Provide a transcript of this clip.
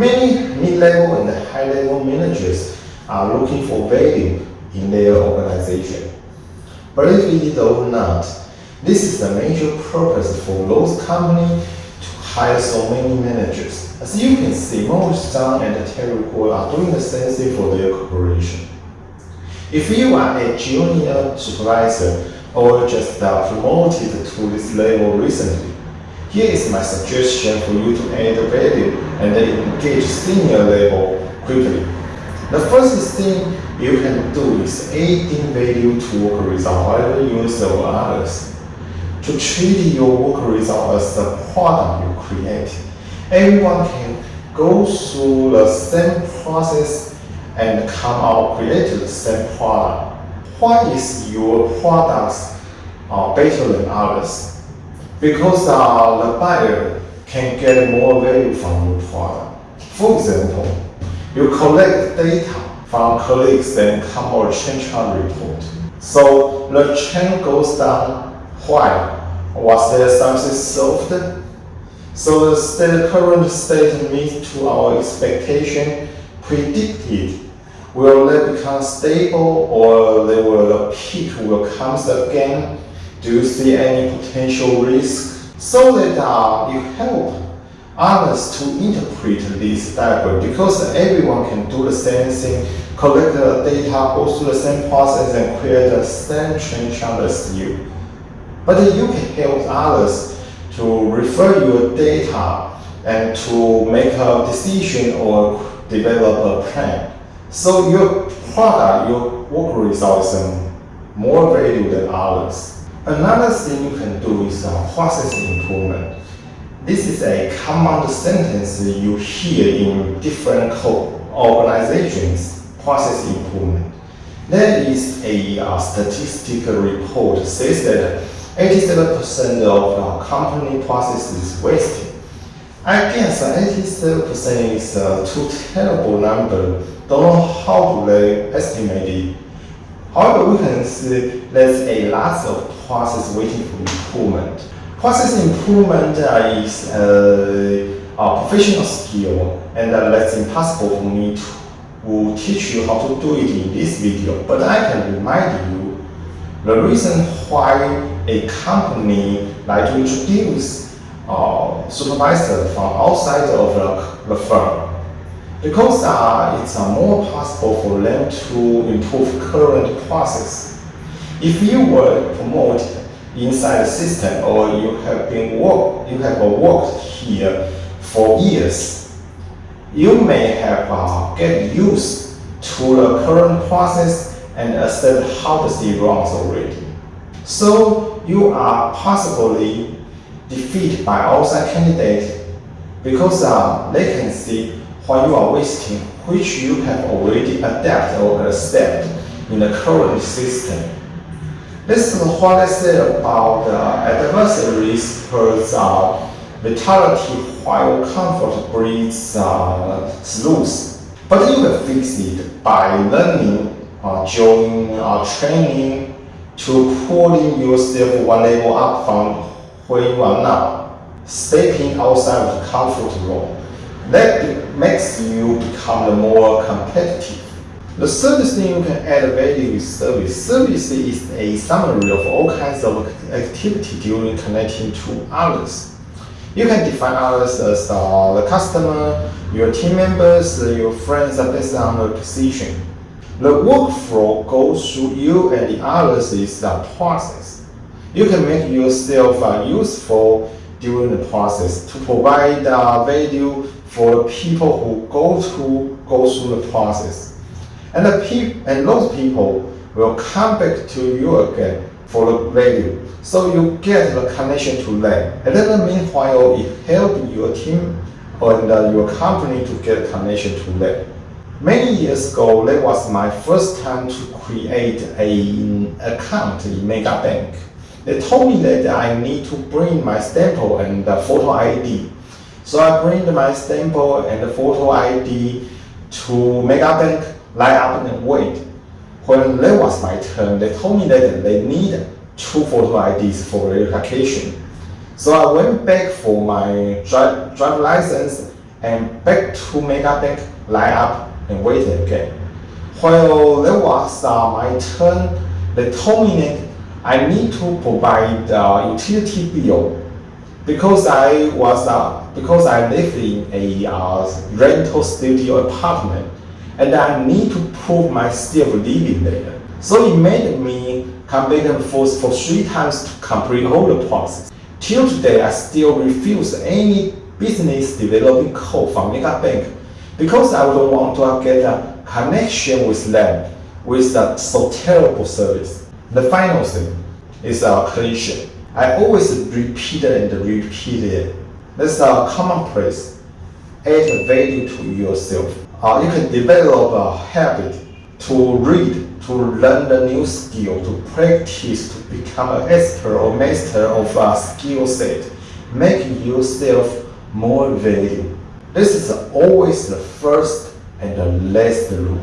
Many mid-level and high-level managers are looking for value in their organization. Believe it or not, this is the major purpose for those companies to hire so many managers. As you can see, most John and Terry Gould are doing the same thing for their corporation. If you are a junior supervisor or just promoted to this level recently, here is my suggestion for you to add value and then engage senior level quickly. The first thing you can do is adding value to work result while you serve others. To treat your work result as the product you create. Everyone can go through the same process and come out create the same product. Why is your products uh, better than others? Because uh, the buyer can get more value from your product. For example, you collect data from colleagues and come or change chart report. So the chain goes down. Why? Was there something solved? So the state, current state meets to our expectation predicted Will they become stable or they will peak will come again? Do you see any potential risk? So that uh, you help others to interpret this diagram because everyone can do the same thing, collect the data, go through the same process and create the same trend chart as you. But you can help others to refer your data and to make a decision or develop a plan. So your product, your work result is more value than others. Another thing you can do is uh, process improvement. This is a common sentence you hear in different organizations, process improvement. There is a uh, statistical report says that 87% of uh, company processes is wasted. I guess 87% is a too terrible number don't know how to estimate it. However, we can see there's a lot of process waiting for improvement. Process improvement uh, is uh, a professional skill and uh, impossible for me to teach you how to do it in this video. But I can remind you the reason why a company like to introduce uh, supervisor from outside of the, the firm because uh, it's uh, more possible for them to improve current process. If you were promoted inside the system or you have been work, you have worked here for years, you may have uh, get used to the current process and accept how the city runs already. So you are possibly defeated by outside candidates because uh, they can see what you are wasting, which you have already adapted or accepted in the current system. This is what I said about the adversaries towards uh, vitality while comfort breeds uh. But you can fix it by learning, uh, joining, uh, training to pulling yourself one level up from where you are now, stepping outside of the comfort zone. That makes you become more competitive. The service thing you can add value is service. Service is a summary of all kinds of activity during connecting to others. You can define others as uh, the customer, your team members, uh, your friends based on the position. The workflow goes through you and the others is the process. You can make yourself uh, useful during the process to provide uh, value for people who go through go through the process. And the pe and those people will come back to you again for the value. So you get the connection to them. And then meanwhile, it helps your team and uh, your company to get connection to them. Many years ago, that was my first time to create an account in MegaBank. They told me that I need to bring my stamp and the photo ID so I bring my stamp and the photo ID to MegaBank, line up and wait. When that was my turn, they told me that they need two photo IDs for verification. So I went back for my drive, license and back to Mega Bank, line up and wait again. While that was uh, my turn, they told me that I need to provide uh, utility bill because I was uh, because I live in a uh, rental studio apartment and I need to prove myself living there. So it made me come back and forth for three times to complete all the process. Till today, I still refuse any business developing call from Mega Bank because I don't want to get a connection with them with a so terrible service. The final thing is a cliche. I always repeat it and repeat it. That's a commonplace. Add value to yourself. Uh, you can develop a habit to read, to learn the new skill, to practice, to become an expert or master of a skill set. Make yourself more value. This is always the first and the last rule.